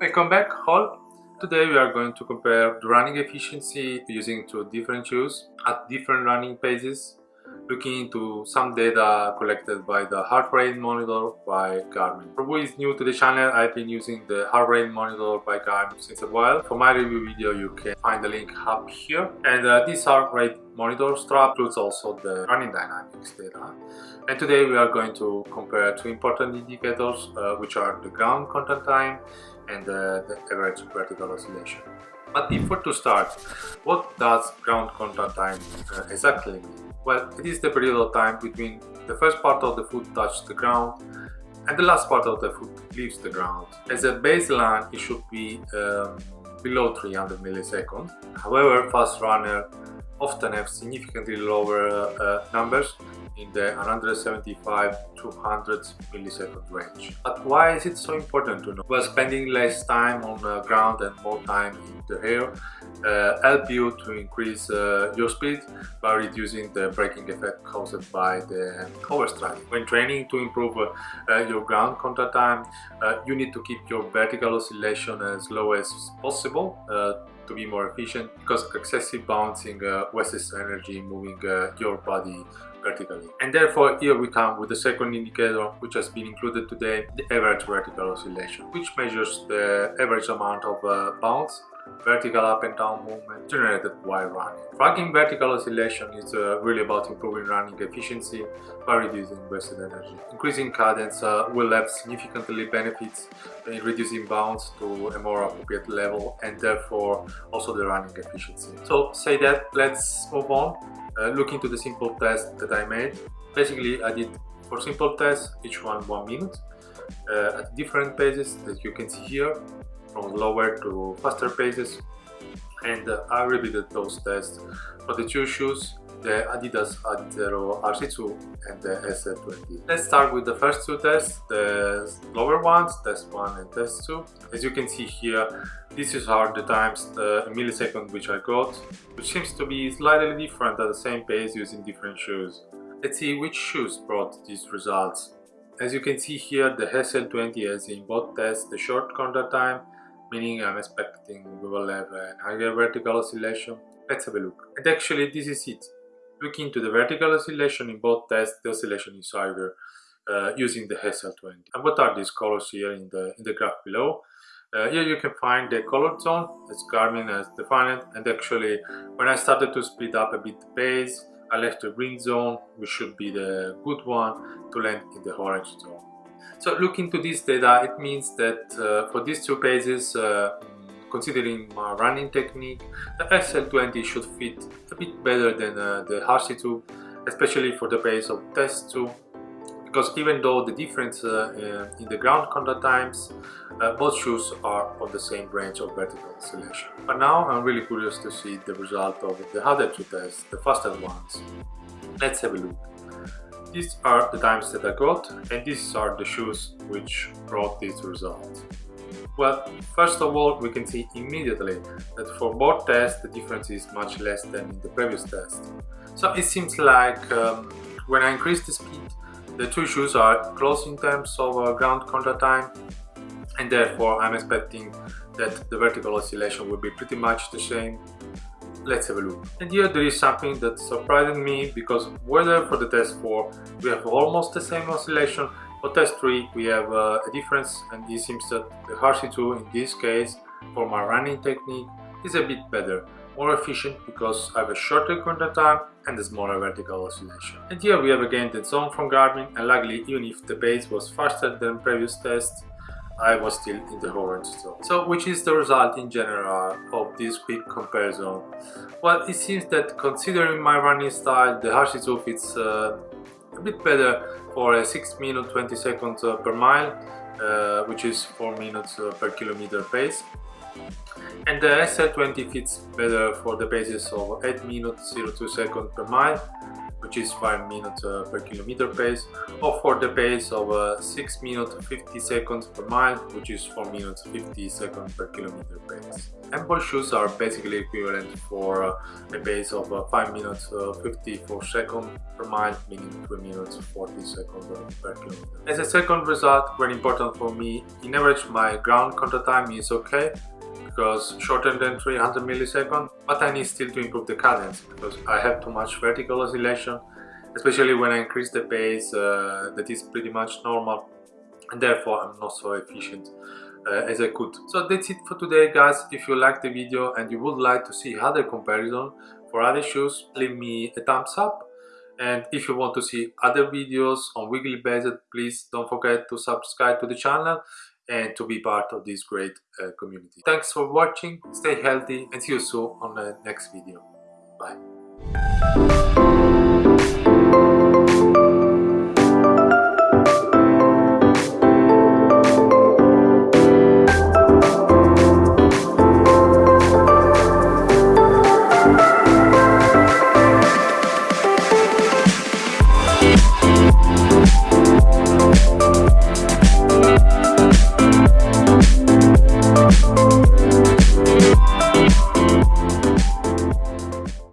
Welcome back all! Today we are going to compare the running efficiency using two different shoes at different running paces looking into some data collected by the heart rate monitor by Garmin. For who is new to the channel, I've been using the heart rate monitor by Garmin since a while. For my review video you can find the link up here and uh, this heart rate monitor strap includes also the running dynamics data. And today we are going to compare two important indicators uh, which are the ground contact time and uh, the average vertical oscillation. But before to start, what does ground contact time uh, exactly mean? Well, it is the period of time between the first part of the foot touches the ground and the last part of the foot leaves the ground. As a baseline, it should be um, below 300 milliseconds. However, fast runner often have significantly lower uh, numbers in the 175 to 100 millisecond range. But why is it so important to know? Well, spending less time on the ground and more time in the air uh, help you to increase uh, your speed by reducing the braking effect caused by the overstride. When training to improve uh, your ground contact time, uh, you need to keep your vertical oscillation as low as possible uh, to be more efficient because excessive bouncing uh, wastes energy moving uh, your body vertically. And therefore here we come with the second indicator which has been included today, the average vertical oscillation, which measures the average amount of uh, bounce vertical up and down movement generated while running. Tracking vertical oscillation is uh, really about improving running efficiency by reducing wasted energy. Increasing cadence uh, will have significantly benefits in reducing bounce to a more appropriate level and therefore also the running efficiency. So say that, let's move on. Uh, look into the simple test that I made. Basically I did four simple tests, each one one minute uh, at different paces that you can see here from lower to faster paces and uh, I repeated those tests for the two shoes the Adidas Adizero RC2 and the SL20. Let's start with the first two tests, the lower ones, test 1 and test 2. As you can see here, this is are the times uh, the millisecond which I got, which seems to be slightly different at the same pace using different shoes. Let's see which shoes brought these results. As you can see here, the SL20 has in both tests the short contact time meaning I'm expecting we will have a higher vertical oscillation. Let's have a look. And actually this is it. Looking into the vertical oscillation in both tests, the oscillation is higher uh, using the SL20. And what are these colors here in the, in the graph below? Uh, here you can find the color zone as Garmin has defined it and actually when I started to speed up a bit the pace I left the green zone which should be the good one to land in the orange zone. So looking to this data, it means that uh, for these two pages, uh, considering my running technique, the SL20 should fit a bit better than uh, the RC2, especially for the pace of test 2 because even though the difference uh, in the ground contact times, uh, both shoes are on the same range of vertical oscillation. But now I'm really curious to see the result of the other two tests, the faster ones. Let's have a look. These are the times that I got and these are the shoes which brought these results. Well, first of all, we can see immediately that for both tests the difference is much less than in the previous test. So it seems like um, when I increase the speed, the two shoes are close in terms of uh, ground contact time and therefore I'm expecting that the vertical oscillation will be pretty much the same let's have a look. And here there is something that surprised me because whether for the test 4 we have almost the same oscillation, for test 3 we have uh, a difference and it seems that the RC2 in this case for my running technique is a bit better, more efficient because I have a shorter contact time and a smaller vertical oscillation. And here we have again the zone from Garmin and luckily even if the pace was faster than previous tests I was still in the orange zone. So which is the result in general of this quick comparison? Well, it seems that considering my running style, the RC2 fits uh, a bit better for a 6 minute 20 seconds uh, per mile, uh, which is 4 minutes uh, per kilometer pace. And the SL20 fits better for the paces of 8 minutes 02 seconds per mile, which is 5 minutes uh, per kilometer pace or for the pace of uh, 6 minutes 50 seconds per mile which is 4 minutes 50 seconds per kilometer pace. Both shoes are basically equivalent for uh, a pace of uh, 5 minutes uh, 54 seconds per mile meaning 3 minutes 40 seconds per kilometer. As a second result, very important for me, in average my ground contact time is okay because shorter than 300 milliseconds, but I need still to improve the cadence because I have too much vertical oscillation, especially when I increase the pace uh, that is pretty much normal. And therefore I'm not so efficient uh, as I could. So that's it for today guys, if you liked the video and you would like to see other comparison for other shoes, leave me a thumbs up. And if you want to see other videos on weekly basis please don't forget to subscribe to the channel and to be part of this great uh, community. Thanks for watching, stay healthy and see you soon on the next video. Bye.